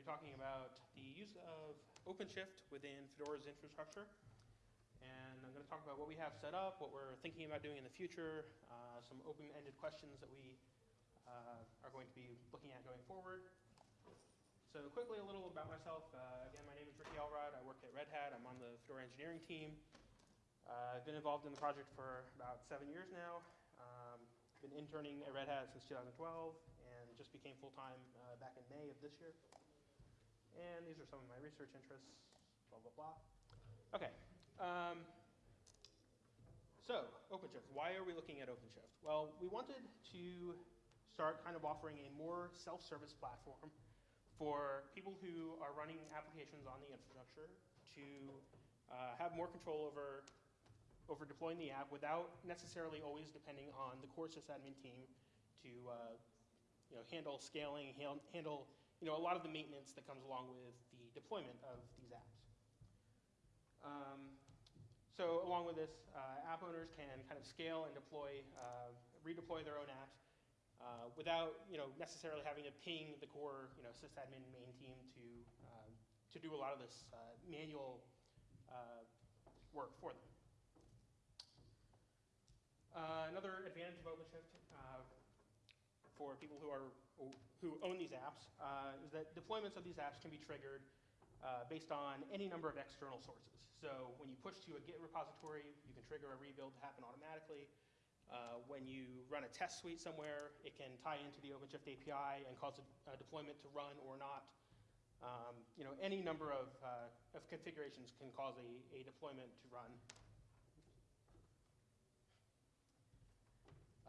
be talking about the use of OpenShift within Fedora's infrastructure. And I'm going to talk about what we have set up, what we're thinking about doing in the future, uh, some open-ended questions that we uh, are going to be looking at going forward. So quickly, a little about myself. Uh, again, my name is Ricky Elrod. I work at Red Hat. I'm on the Fedora engineering team. Uh, I've been involved in the project for about seven years now. Um, been interning at Red Hat since 2012 and just became full-time uh, back in May of this year. And these are some of my research interests, blah, blah, blah. Okay. Um, so, OpenShift. Why are we looking at OpenShift? Well, we wanted to start kind of offering a more self-service platform for people who are running applications on the infrastructure to uh, have more control over over deploying the app without necessarily always depending on the core sysadmin team to uh, you know, handle scaling, handle you know, a lot of the maintenance that comes along with the deployment of these apps. Um, so along with this, uh, app owners can kind of scale and deploy, uh, redeploy their own apps uh, without you know, necessarily having to ping the core you know, sysadmin main team to, uh, to do a lot of this uh, manual uh, work for them. Another advantage of OpenShift for people who are who own these apps uh, is that deployments of these apps can be triggered uh, based on any number of external sources. So when you push to a Git repository, you can trigger a rebuild to happen automatically. Uh, when you run a test suite somewhere, it can tie into the OpenShift API and cause a, a deployment to run or not. Um, you know, any number of, uh, of configurations can cause a, a deployment to run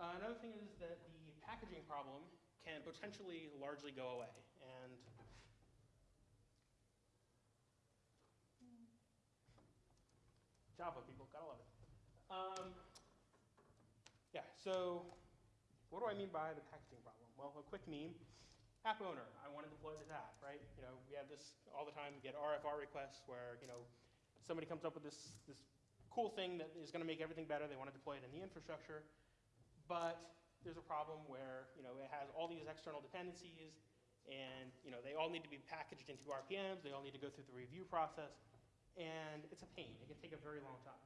Uh, another thing is that the packaging problem can potentially largely go away. And Java people, gotta love it. Um, yeah, so what do I mean by the packaging problem? Well, a quick meme. App owner, I want to deploy this app, right? You know, we have this all the time. We get RFR requests where, you know, somebody comes up with this, this cool thing that is going to make everything better. They want to deploy it in the infrastructure but there's a problem where you know, it has all these external dependencies, and you know, they all need to be packaged into RPMs, they all need to go through the review process, and it's a pain. It can take a very long time.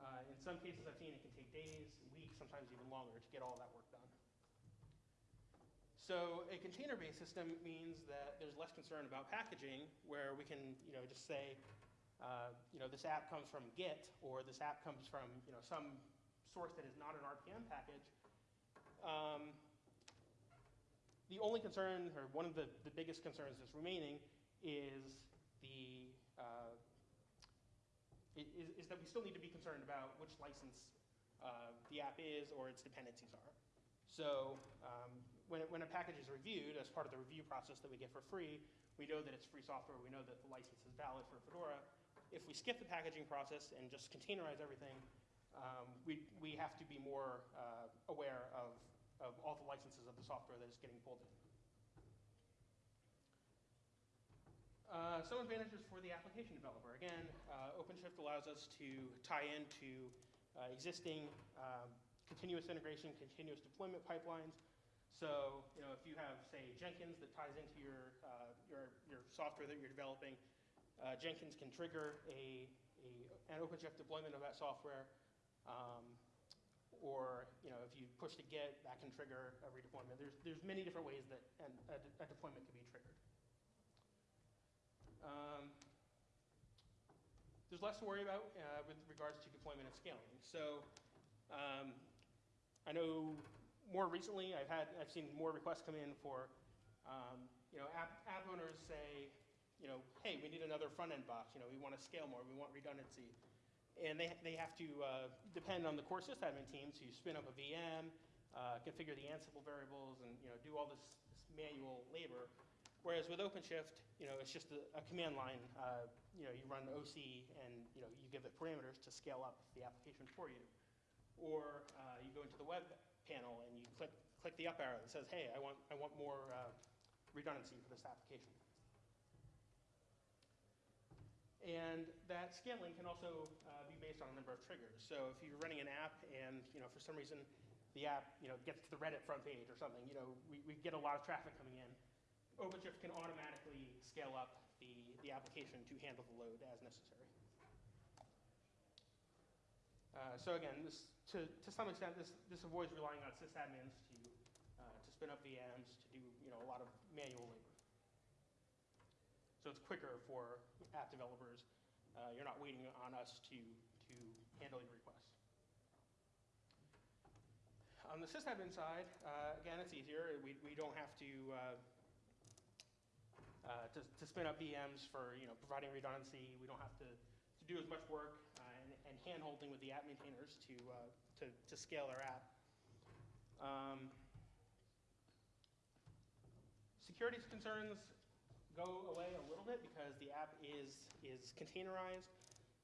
Uh, in some cases I've seen it can take days, weeks, sometimes even longer to get all that work done. So a container-based system means that there's less concern about packaging, where we can you know, just say, uh, you know, this app comes from Git, or this app comes from you know, some source that is not an RPM package, um, the only concern, or one of the, the biggest concerns that's remaining, is the uh, is, is, that we still need to be concerned about which license uh, the app is or its dependencies are. So um, when, it, when a package is reviewed as part of the review process that we get for free, we know that it's free software, we know that the license is valid for Fedora. If we skip the packaging process and just containerize everything, um, we, we have to be more uh, aware of, of all the licenses of the software that is getting pulled in. Uh, some advantages for the application developer. Again, uh, OpenShift allows us to tie into uh, existing um, continuous integration, continuous deployment pipelines. So, you know, if you have, say, Jenkins that ties into your, uh, your, your software that you're developing, uh, Jenkins can trigger a, a, an OpenShift deployment of that software um, or you know, if you push to Git, that can trigger a redeployment. There's, there's many different ways that an, a, a, deployment can be triggered. Um, there's less to worry about uh, with regards to deployment and scaling. So um, I know more recently I've had I've seen more requests come in for um, you know app, app owners say you know hey we need another front end box you know we want to scale more we want redundancy and they, they have to uh, depend on the core sysadmin team to spin up a VM, uh, configure the Ansible variables, and you know, do all this, this, manual labor. Whereas with OpenShift, you know, it's just a, a command line. Uh, you know, you run OC and you know, you give it parameters to scale up the application for you. Or uh, you go into the web panel and you click, click the up arrow that says, hey, I want, I want more uh, redundancy for this application. And that scaling can also uh, be based on a number of triggers. So if you're running an app and you know, for some reason the app you know, gets to the Reddit front page or something, you know, we, we get a lot of traffic coming in. OpenShift can automatically scale up the, the application to handle the load as necessary. Uh, so again, this, to, to some extent, this, this avoids relying on sysadmins to, uh, to spin up VMs, to do you know, a lot of manual labor. So it's quicker for app developers. Uh, you're not waiting on us to, to handle your requests. On the sysadmin side, uh, again, it's easier. We, we don't have to, uh, uh, to, to spin up VMs for you know, providing redundancy. We don't have to, to do as much work uh, and, and hand-holding with the app maintainers to, uh, to, to scale their app. Um, security concerns go away a little bit because the app is, is containerized,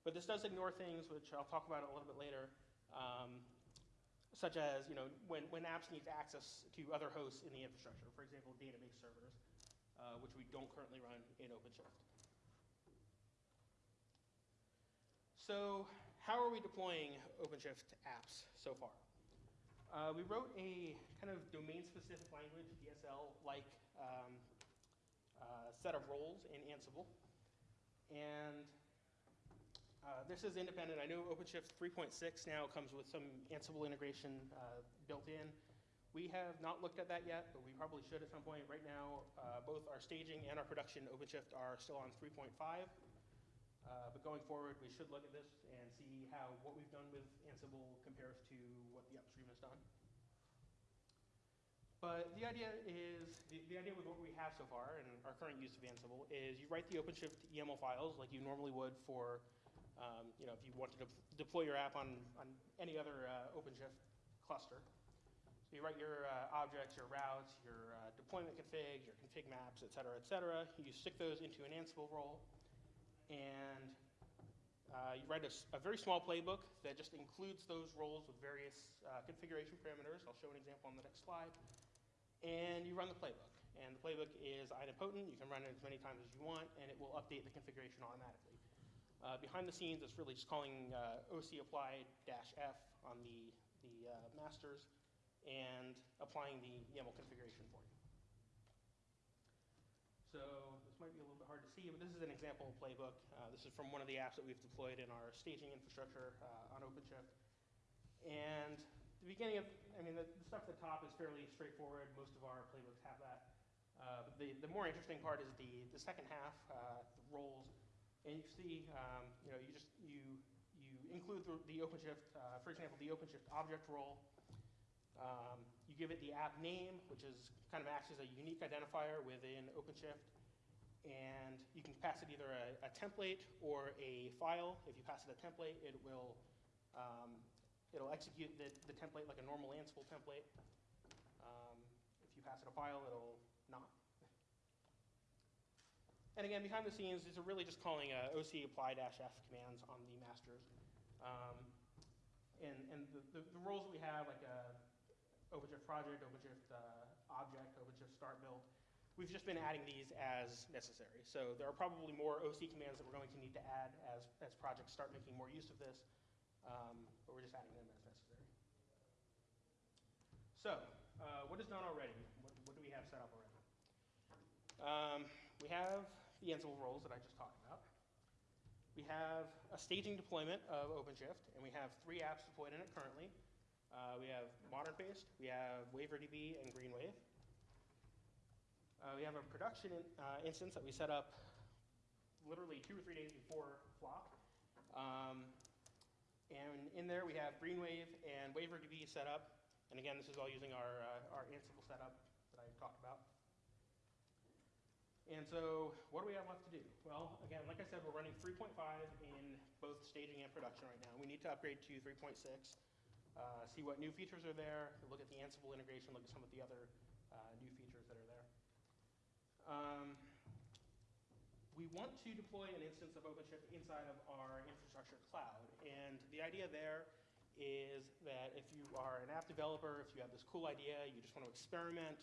but this does ignore things, which I'll talk about a little bit later, um, such as you know, when, when apps need access to other hosts in the infrastructure, for example, database servers, uh, which we don't currently run in OpenShift. So how are we deploying OpenShift apps so far? Uh, we wrote a kind of domain-specific language, DSL-like um, uh, set of roles in Ansible. And uh, this is independent. I know OpenShift 3.6 now comes with some Ansible integration uh, built in. We have not looked at that yet, but we probably should at some point. Right now, uh, both our staging and our production OpenShift are still on 3.5. Uh, but going forward, we should look at this and see how what we've done with Ansible compares to what the upstream has done. But the idea is, the, the idea with what we have so far and our current use of Ansible is you write the OpenShift YAML files like you normally would for, um, you know, if you wanted to deploy your app on, on any other uh, OpenShift cluster. So you write your uh, objects, your routes, your uh, deployment configs, your config maps, et cetera, et cetera. You stick those into an Ansible role and uh, you write a, a, very small playbook that just includes those roles with various uh, configuration parameters. I'll show an example on the next slide. And you run the playbook. And the playbook is idempotent. You can run it as many times as you want, and it will update the configuration automatically. Uh, behind the scenes, it's really just calling uh, OC apply-f on the, the uh, masters and applying the YAML configuration for you. So this might be a little bit hard to see, but this is an example playbook. Uh, this is from one of the apps that we've deployed in our staging infrastructure uh, on OpenShift. And the beginning of, I mean, the, the, stuff at the top is fairly straightforward. Most of our playbooks have that. Uh, the, the more interesting part is the, the second half, uh, the roles. And you see, um, you know, you just, you, you include the, the OpenShift, uh, for example, the OpenShift object role. Um, you give it the app name, which is kind of acts as a unique identifier within OpenShift. And you can pass it either a, a template or a file. If you pass it a template, it will um, it'll execute the, the template like a normal Ansible template. Um, if you pass it a file, it'll not. And again, behind the scenes, these are really just calling uh, OC apply-f commands on the masters. Um, and and the, the, the, roles that we have, like uh, OpenShift project, OpenShift uh, object, OpenShift start build, we've just been adding these as necessary. So there are probably more OC commands that we're going to need to add as, as projects start making more use of this, um, but we're just adding them as necessary. So uh, what is done already? What, what, do we have set up already? Um, we have the Ansible roles that I just talked about. We have a staging deployment of OpenShift, and we have three apps deployed in it currently. Uh, we have modern-paste, we have WaiverDB, and GreenWave. Uh, we have a production in, uh, instance that we set up literally two or three days before Flock. Um, and in there we have GreenWave and WaiverDB set up. And again, this is all using our, uh, our Ansible setup that I talked about. And so what do we have left to do? Well, again, like I said, we're running 3.5 in both staging and production right now. We need to upgrade to 3.6, uh, see what new features are there, look at the Ansible integration, look at some of the other uh, new features that are there. Um, we want to deploy an instance of OpenShift inside of our infrastructure cloud. And the idea there is that if you are an app developer, if you have this cool idea, you just want to experiment,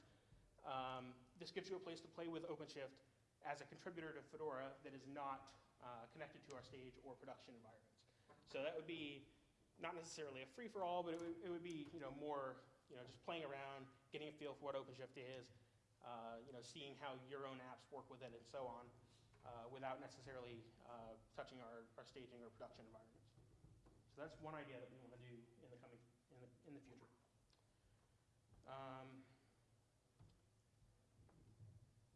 um, this gives you a place to play with OpenShift as a contributor to Fedora that is not uh, connected to our stage or production environments. So that would be not necessarily a free-for-all, but it would, it would, be you know, more you know, just playing around, getting a feel for what OpenShift is, uh, you know, seeing how your own apps work with it and so on, uh, without necessarily uh, touching our, our staging or production environments. So that's one idea that we want to do in the coming, in the, in the future. Um,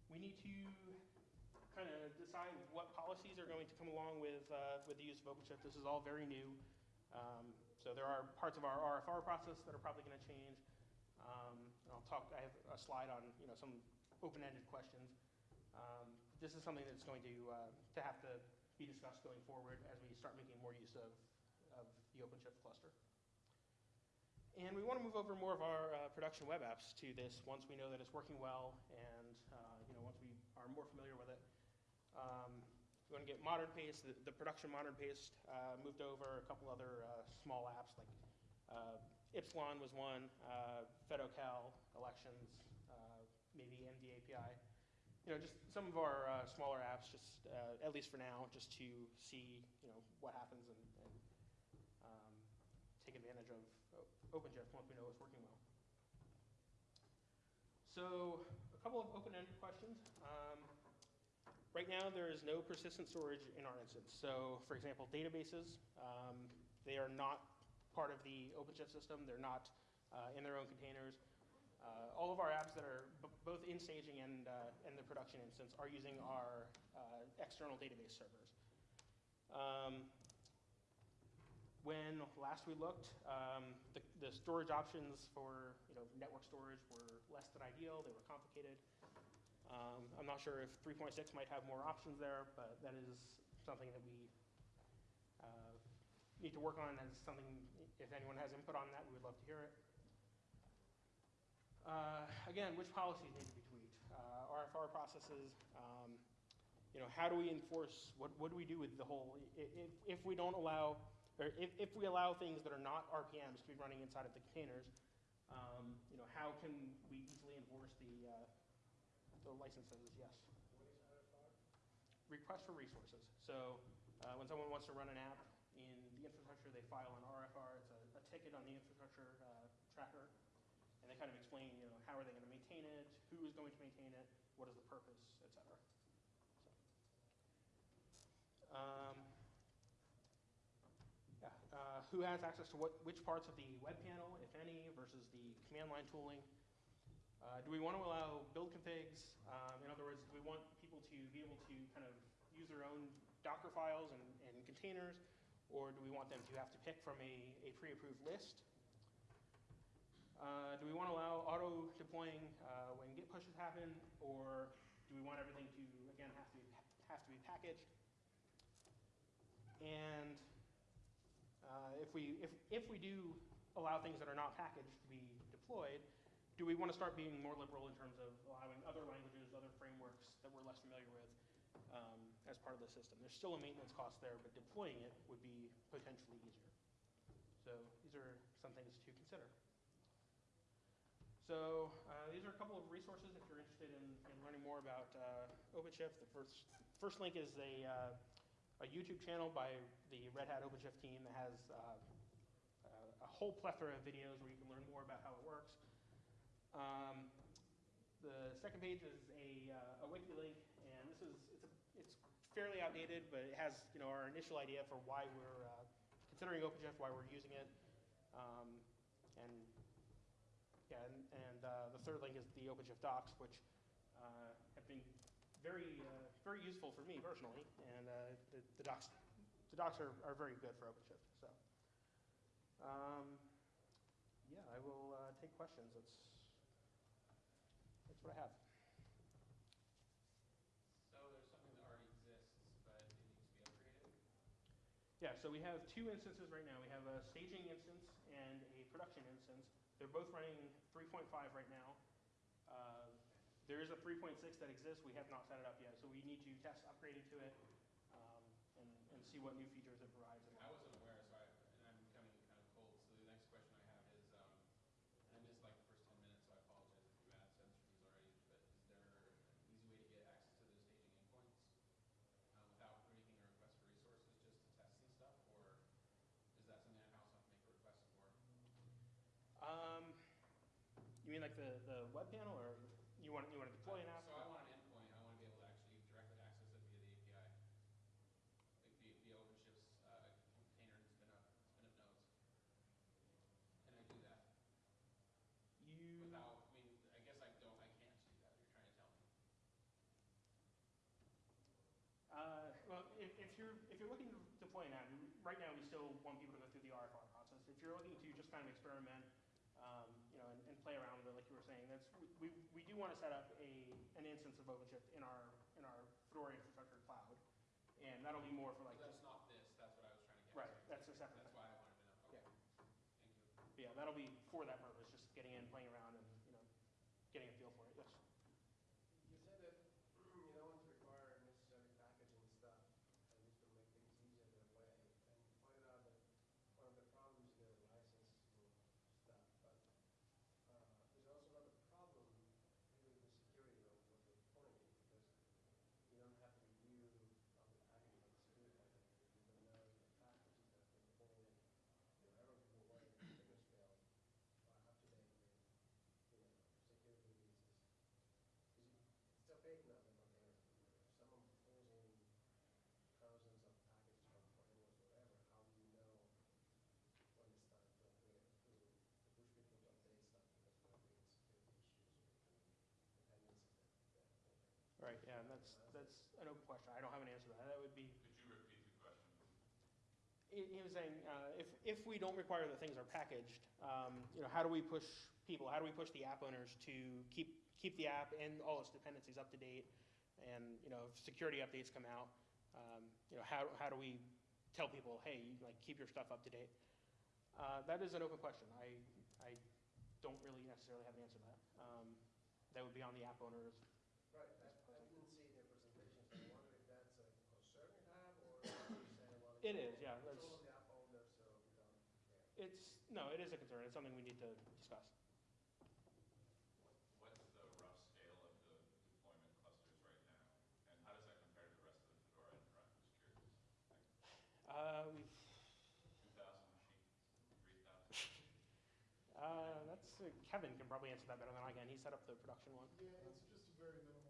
we need to kind of decide what policies are going to come along with, uh, with the use of OpenShift. This is all very new. Um, so there are parts of our RFR process that are probably going to change. Um, I'll talk, I have a slide on, you know, some open-ended questions. Um, this is something that's going to, uh, to have to be discussed going forward as we start making more use of, of the OpenShift cluster. And we want to move over more of our uh, production web apps to this once we know that it's working well and, uh, you know, once we are more familiar with it. Um, we want to get modern paste, the, the production modern paste uh, moved over, a couple other uh, small apps like uh, Ipsilon was one, uh, FedoCal, elections, uh, maybe MD API. You know, just some of our uh, smaller apps, just uh, at least for now, just to see you know what happens and, and um, take advantage of O- OpenShift once we know it's working well. So a couple of open-ended questions. Um, Right now, there is no persistent storage in our instance. So, for example, databases, um, they are not part of the OpenShift system. They're not uh, in their own containers. Uh, all of our apps that are both in staging and, uh, and the production instance are using our uh, external database servers. Um, when last we looked, um, the, the storage options for you know, network storage were less than ideal. They were complicated. Um, I'm not sure if 3.6 might have more options there, but that is something that we uh, need to work on as something, if anyone has input on that, we would love to hear it. Uh, again, which policies need to be tweaked? Uh, RFR processes, um, you know, how do we enforce, what, what do we do with the whole, if, if we don't allow, or if, if we allow things that are not RPMs to be running inside of the containers, um, you know, how can we easily enforce the, uh, the licenses, yes. Request for resources. So uh, when someone wants to run an app in the infrastructure, they file an RFR. It's a, a ticket on the infrastructure uh, tracker, and they kind of explain, you know, how are they going to maintain it, who is going to maintain it, what is the purpose, et cetera. So, um, yeah, uh, who has access to what, which parts of the web panel, if any, versus the command line tooling? Uh, do we want to allow build configs? Um, in other words, do we want people to be able to kind of use their own Docker files and, and containers, or do we want them to have to pick from a, a pre-approved list? Uh, do we want to allow auto deploying uh, when Git pushes happen, or do we want everything to again have to be, have to be packaged? And uh, if we if if we do allow things that are not packaged to be deployed, do we want to start being more liberal in terms of allowing other languages, other frameworks that we're less familiar with um, as part of the system? There's still a maintenance cost there, but deploying it would be potentially easier. So these are some things to consider. So uh, these are a couple of resources if you're interested in, in learning more about uh, OpenShift. The first, first link is a, uh, a YouTube channel by the Red Hat OpenShift team that has uh, a whole plethora of videos where you can learn more about how it works. Um, the second page is a, uh, a wiki link, and this is it's, a, it's fairly outdated, but it has you know our initial idea for why we're uh, considering OpenShift, why we're using it, um, and and, and uh, the third link is the OpenShift docs, which uh, have been very uh, very useful for me personally, and uh, the, the docs the docs are, are very good for OpenShift. So um, yeah, I will uh, take questions. That's that's what I have. So there's something that already exists, but it needs to be upgraded? Yeah, so we have two instances right now. We have a staging instance and a production instance. They're both running 3.5 right now. Uh, there is a 3.6 that exists. We have not set it up yet, so we need to test upgrading to it um, and, and see what new features it provides aware, so I, and I'm coming kind of cold, so the next question I have is, um, and I missed like the first ten minutes, so I apologize if you asked answered these already, but is there an easy way to get access to those staging endpoints? Uh, without making a request for resources, just to test and stuff, or is that something I also have to make a request for? Um, you mean like the, the web panel, or you want, you want to deploy an app? So I want an endpoint, I want to be able to actually directly access it via the API. Like via, via OpenShift's, uh, container and spin up, spin up nodes. Can I do that You, without, I mean, I guess I don't, I can't do that, you're trying to tell me. uh, well, if, if you're, if you're looking to deploy an app, right now, we still want people to go through the RFR process. If you're looking to just kind of experiment, um, you know, and, and play around with it, like you were saying, that's, we, we do want to set up a, an instance of OpenShift in our, in our Fedora infrastructure cloud. And that'll be more for like, So just, that's not this, that's what I was trying to get. right, to. that's a separate That's thing. why I wanted to know, okay. Thank you. Yeah, that'll be for that purpose, just getting in, playing around and, you know, getting a feel for it, yes. You said that you don't want to require necessary packaging stuff, at least to make things easier that way. And you pointed out that one of the problems is the licensing stuff, but uh, there's also another problem with the security of what you're pointing, because you don't have to review all the packaging of the security package. You don't know if the packages that they're pulling, you know, everyone people worry that the bigger scale are up to date with, you know, security releases. Because you, it's still big enough in containers. If someone pulls in thousands of packages from frameworks, whatever, how do you know when it's time to upgrade it, to, to push people to update stuff because there have been security issues or dependencies that, that pull in. Right, yeah, and that's, that's an open question. I don't have an answer to that. That would be, Could you repeat the question? He, was saying, uh, if, if we don't require that things are packaged, um, you know, how do we push people, how do we push the app owners to keep, keep the app and all its dependencies up to date? And, you know, if security updates come out, um, you know, how, how do we tell people, hey, you, like, keep your stuff up to date? Uh, that is an open question. I, I don't really necessarily have an answer to that. Um, that would be on the app owners. Right, I, I didn't see the presentation, so I wonder if that's a concern you have, or if you say, well. It is, yeah, It's that's- all the app owner, so we don't care. It's, no, it is a concern. It's something we need to discuss. What's the rough scale of the deployment clusters right now? And how does that compare to the rest of the Fedora infra? I'm just curious. Uh, we've, Two thousand machines, three thousand? uh, that's, uh, Kevin can probably answer that better than I can. He set up the production one. Yeah, it's just a very minimal,